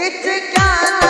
It's a kind